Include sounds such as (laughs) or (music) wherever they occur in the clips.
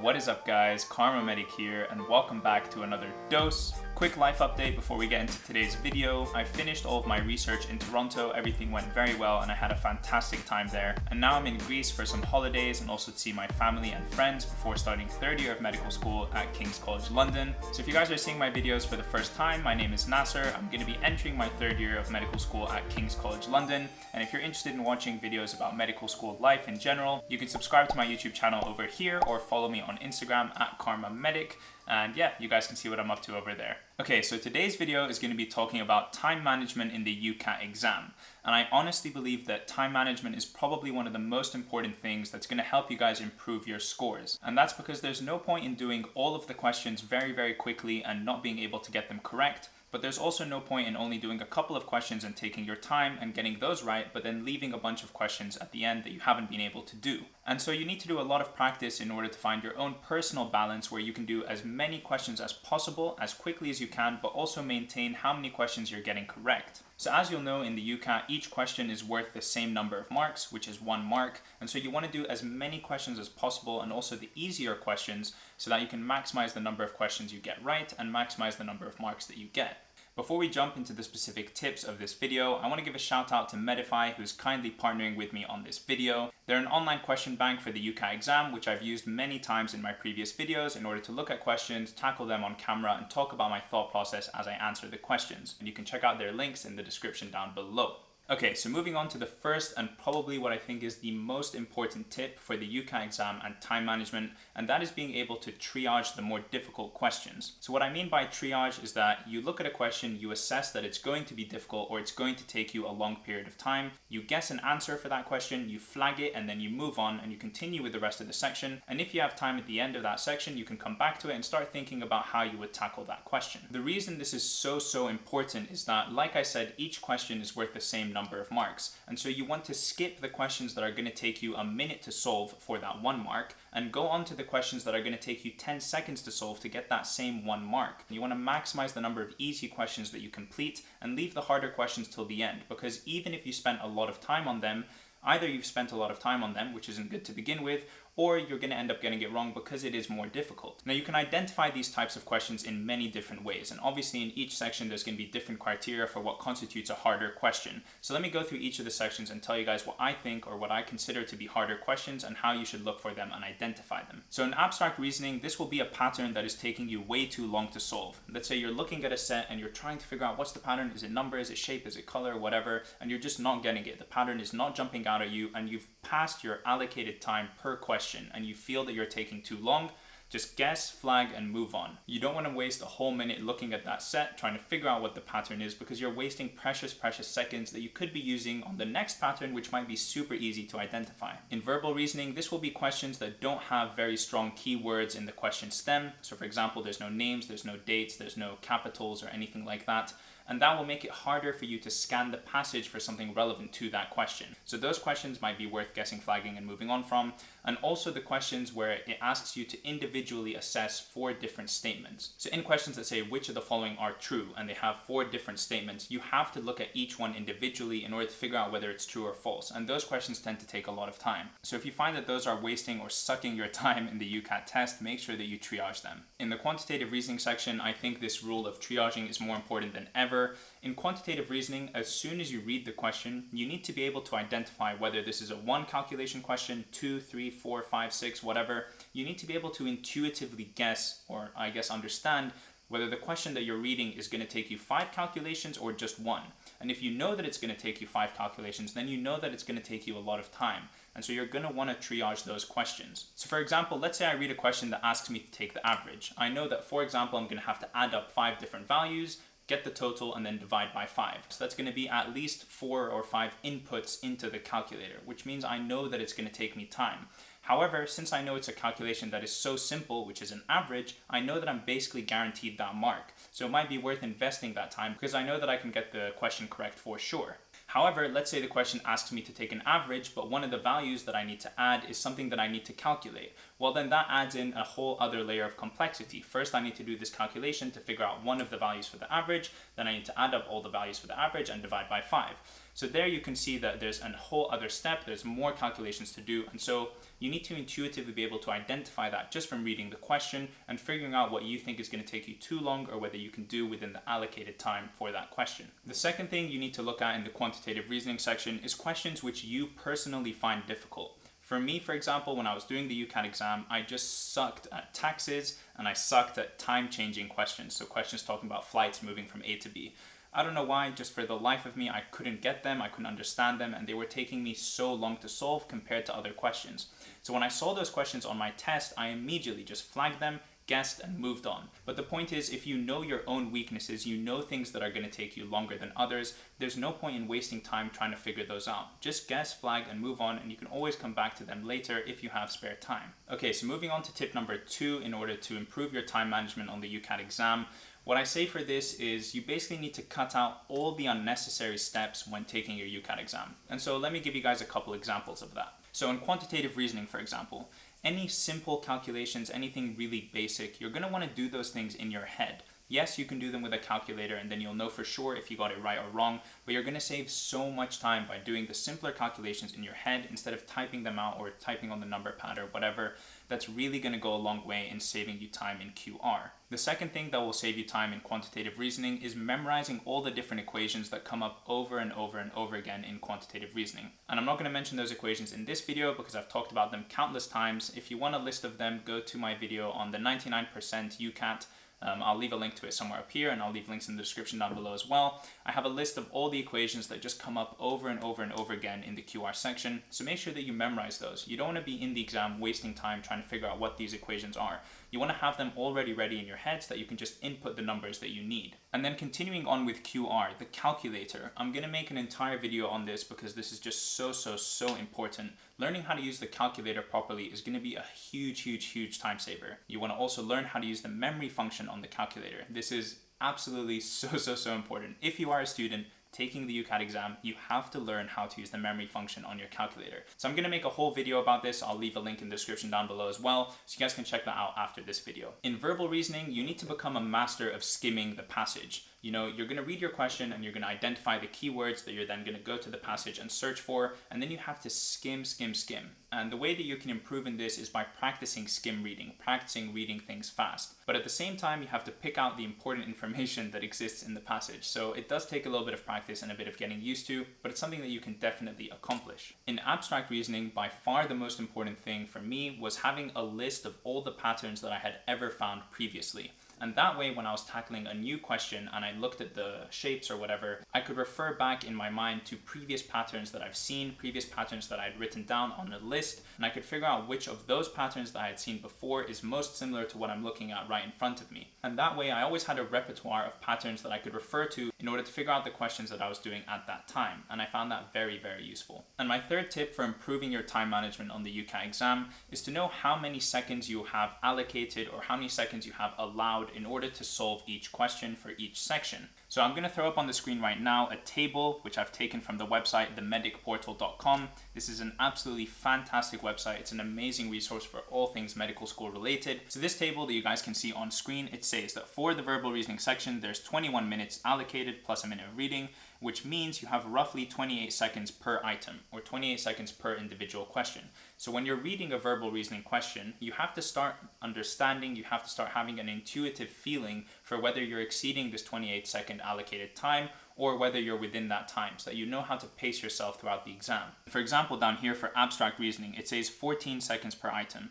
What is up guys, KharmaMedic here and welcome back to another dose. Quick life update before we get into today's video. I finished all of my research in Toronto, everything went very well and I had a fantastic time there. And now I'm in Greece for some holidays and also to see my family and friends before starting third year of medical school at King's College London. So if you guys are seeing my videos for the first time, my name is Nasser. I'm going to be entering my third year of medical school at King's College London. And if you're interested in watching videos about medical school life in general, you can subscribe to my YouTube channel over here or follow me on Instagram at KharmaMedic. And yeah, you guys can see what I'm up to over there. Okay, so today's video is going to be talking about time management in the UCAT exam. And I honestly believe that time management is probably one of the most important things that's going to help you guys improve your scores. And that's because there's no point in doing all of the questions very, very quickly and not being able to get them correct but there's also no point in only doing a couple of questions and taking your time and getting those right, but then leaving a bunch of questions at the end that you haven't been able to do. And so you need to do a lot of practice in order to find your own personal balance where you can do as many questions as possible, as quickly as you can, but also maintain how many questions you're getting correct. So as you'll know in the UCAT, each question is worth the same number of marks, which is one mark. And so you want to do as many questions as possible and also the easier questions so that you can maximize the number of questions you get right and maximize the number of marks that you get. Before we jump into the specific tips of this video, I want to give a shout out to Medify who's kindly partnering with me on this video. They're an online question bank for the UCAT exam, which I've used many times in my previous videos in order to look at questions, tackle them on camera, and talk about my thought process as I answer the questions. And you can check out their links in the description down below. Okay, so moving on to the first and probably what I think is the most important tip for the UCAT exam and time management, and that is being able to triage the more difficult questions. So what I mean by triage is that you look at a question, you assess that it's going to be difficult or it's going to take you a long period of time, you guess an answer for that question, you flag it, and then you move on and you continue with the rest of the section. And if you have time at the end of that section, you can come back to it and start thinking about how you would tackle that question. The reason this is so, so important is that, like I said, each question is worth the same number of marks. And so you want to skip the questions that are going to take you a minute to solve for that one mark and go on to the questions that are going to take you 10 seconds to solve to get that same one mark. You want to maximize the number of easy questions that you complete and leave the harder questions till the end because even if you spent a lot of time on them, either you've spent a lot of time on them, which isn't good to begin with, or you're going to end up getting it wrong because it is more difficult. Now you can identify these types of questions in many different ways and obviously in each section there's going to be different criteria for what constitutes a harder question. So let me go through each of the sections and tell you guys what I think or what I consider to be harder questions and how you should look for them and identify them. So in abstract reasoning this will be a pattern that is taking you way too long to solve. Let's say you're looking at a set and you're trying to figure out what's the pattern, is it number, is it shape, is it color, whatever, and you're just not getting it. The pattern is not jumping out at you and you've passed your allocated time per question and you feel that you're taking too long, just guess, flag, and move on. You don't want to waste a whole minute looking at that set, trying to figure out what the pattern is, because you're wasting precious, precious seconds that you could be using on the next pattern, which might be super easy to identify. In verbal reasoning, this will be questions that don't have very strong keywords in the question stem. So for example, there's no names, there's no dates, there's no capitals or anything like that and that will make it harder for you to scan the passage for something relevant to that question. So those questions might be worth guessing, flagging, and moving on from, and also the questions where it asks you to individually assess four different statements. So in questions that say which of the following are true, and they have four different statements, you have to look at each one individually in order to figure out whether it's true or false, and those questions tend to take a lot of time. So if you find that those are wasting or sucking your (laughs) time in the UCAT test, make sure that you triage them. In the quantitative reasoning section, I think this rule of triaging is more important than ever in quantitative reasoning, as soon as you read the question, you need to be able to identify whether this is a one calculation question, two, three, four, five, six, whatever. You need to be able to intuitively guess, or I guess understand, whether the question that you're reading is going to take you five calculations or just one. And if you know that it's going to take you five calculations, then you know that it's going to take you a lot of time. And so you're going to want to triage those questions. So for example, let's say I read a question that asks me to take the average. I know that, for example, I'm going to have to add up five different values, get the total, and then divide by 5. So that's going to be at least 4 or 5 inputs into the calculator, which means I know that it's going to take me time. However, since I know it's a calculation that is so simple, which is an average, I know that I'm basically guaranteed that mark. So it might be worth investing that time because I know that I can get the question correct for sure. However, let's say the question asks me to take an average, but one of the values that I need to add is something that I need to calculate. Well then that adds in a whole other layer of complexity. First I need to do this calculation to figure out one of the values for the average, then I need to add up all the values for the average and divide by 5. So there you can see that there's a whole other step, there's more calculations to do, and so you need to intuitively be able to identify that just from reading the question and figuring out what you think is going to take you too long or whether you can do within the allocated time for that question. The second thing you need to look at in the quantitative reasoning section is questions which you personally find difficult. For me, for example, when I was doing the UCAT exam, I just sucked at taxes and I sucked at time-changing questions. So questions talking about flights moving from A to B. I don't know why, just for the life of me, I couldn't get them, I couldn't understand them, and they were taking me so long to solve compared to other questions. So when I saw those questions on my test, I immediately just flagged them, guessed, and moved on. But the point is, if you know your own weaknesses, you know things that are going to take you longer than others, there's no point in wasting time trying to figure those out. Just guess, flag, and move on, and you can always come back to them later if you have spare time. Okay, so moving on to tip number two in order to improve your time management on the UCAT exam. What I say for this is you basically need to cut out all the unnecessary steps when taking your UCAT exam. And so let me give you guys a couple examples of that. So in quantitative reasoning, for example, any simple calculations, anything really basic, you're gonna wanna do those things in your head. Yes, you can do them with a calculator and then you'll know for sure if you got it right or wrong, but you're gonna save so much time by doing the simpler calculations in your head instead of typing them out or typing on the number pad or whatever. That's really gonna go a long way in saving you time in QR. The second thing that will save you time in quantitative reasoning is memorizing all the different equations that come up over and over and over again in quantitative reasoning. And I'm not gonna mention those equations in this video because I've talked about them countless times. If you want a list of them, go to my video on the 99% UCAT um, I'll leave a link to it somewhere up here and I'll leave links in the description down below as well. I have a list of all the equations that just come up over and over and over again in the QR section. So make sure that you memorize those. You don't want to be in the exam wasting time trying to figure out what these equations are. You want to have them already ready in your head so that you can just input the numbers that you need. And then continuing on with QR, the calculator. I'm going to make an entire video on this because this is just so, so, so important. Learning how to use the calculator properly is going to be a huge, huge, huge time saver. You want to also learn how to use the memory function on the calculator. This is absolutely (laughs) so, so, so important. If you are a student, taking the UCAT exam, you have to learn how to use the memory function on your calculator. So I'm gonna make a whole video about this. I'll leave a link in the description down below as well, so you guys can check that out after this video. In verbal reasoning, you need to become a master of skimming the passage. You know, you're gonna read your question and you're gonna identify the keywords that you're then gonna go to the passage and search for, and then you have to skim, skim, skim. And the way that you can improve in this is by practicing skim reading, practicing reading things fast. But at the same time, you have to pick out the important information that exists in the passage. So it does take a little bit of practice and a bit of getting used to, but it's something that you can definitely accomplish. In abstract reasoning, by far the most important thing for me was having a list of all the patterns that I had ever found previously. And that way, when I was tackling a new question and I looked at the shapes or whatever, I could refer back in my mind to previous patterns that I've seen, previous patterns that I had written down on a list, and I could figure out which of those patterns that I had seen before is most similar to what I'm looking at right in front of me. And that way, I always had a repertoire of patterns that I could refer to in order to figure out the questions that I was doing at that time. And I found that very, very useful. And my third tip for improving your time management on the UCAT exam is to know how many seconds you have allocated or how many seconds you have allowed in order to solve each question for each section. So I'm going to throw up on the screen right now a table which I've taken from the website themedicportal.com. This is an absolutely fantastic website. It's an amazing resource for all things medical school related. So this table that you guys can see on screen, it says that for the verbal reasoning section, there's 21 minutes allocated plus a minute of reading which means you have roughly 28 seconds per item, or 28 seconds per individual question. So when you're reading a verbal reasoning question, you have to start understanding, you have to start having an intuitive feeling for whether you're exceeding this 28 second allocated time or whether you're within that time so that you know how to pace yourself throughout the exam. For example, down here for abstract reasoning, it says 14 seconds per item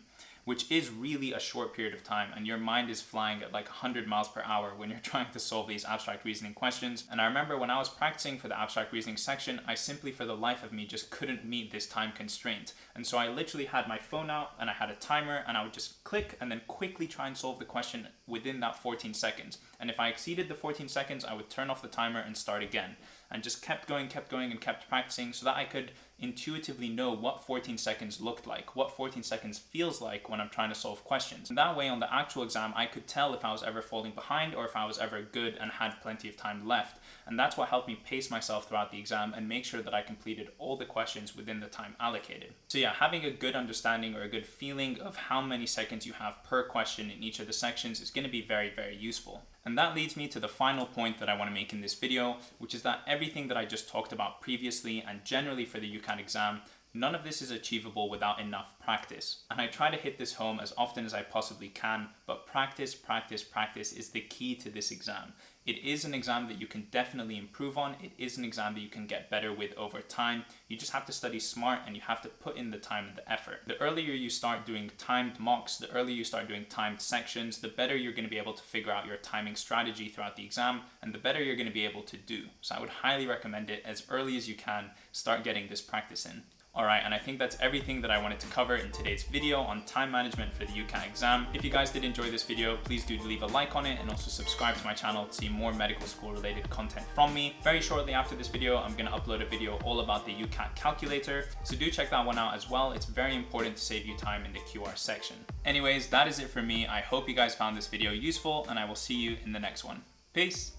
which is really a short period of time and your mind is flying at like 100 miles per hour when you're (laughs) trying to solve these abstract reasoning questions. And I remember when I was practicing for the abstract reasoning section, I simply for the life of me just couldn't meet this time constraint. And so I literally had my phone out and I had a timer and I would just click and then quickly try and solve the question within that 14 seconds. And if I exceeded the 14 seconds, I would turn off the timer and start again and just kept going, kept going and kept practicing so that I could intuitively know what 14 seconds looked like, what 14 seconds feels like when I'm trying to solve questions. And that way on the actual exam, I could tell if I was ever falling behind or if I was ever good and had plenty of time left. And that's what helped me pace myself throughout the exam and make sure that I completed all the questions within the time allocated. So yeah, having a good understanding or a good feeling of how many seconds you have per question in each of the sections is gonna be very, very useful. And that leads me to the final point that I want to make in this video, which is that everything that I just talked about previously and generally for the UCAT exam None of this is achievable without enough practice. And I try to hit this home as often as I possibly can, but practice, practice, practice is the key to this exam. It is an exam that you can definitely improve on. It is an exam that you can get better with over time. You just have to study smart and you have to put in the time and the effort. The earlier you start doing timed mocks, the earlier you start doing timed sections, the better you're gonna be able to figure out your timing strategy throughout the exam and the better you're gonna be able to do. So I would highly recommend it as early as you can, start getting this practice in. Alright, and I think that's everything that I wanted to cover in today's video on time management for the UCAT exam. If you guys did enjoy this video, please do leave a like on it and also subscribe to my channel to see more medical school related content from me. Very shortly after this video, I'm going to upload a video all about the UCAT calculator, so do check that one out as well. It's very important to save you time in the QR section. Anyways, that is it for me. I hope you guys found this video useful and I will see you in the next one. Peace!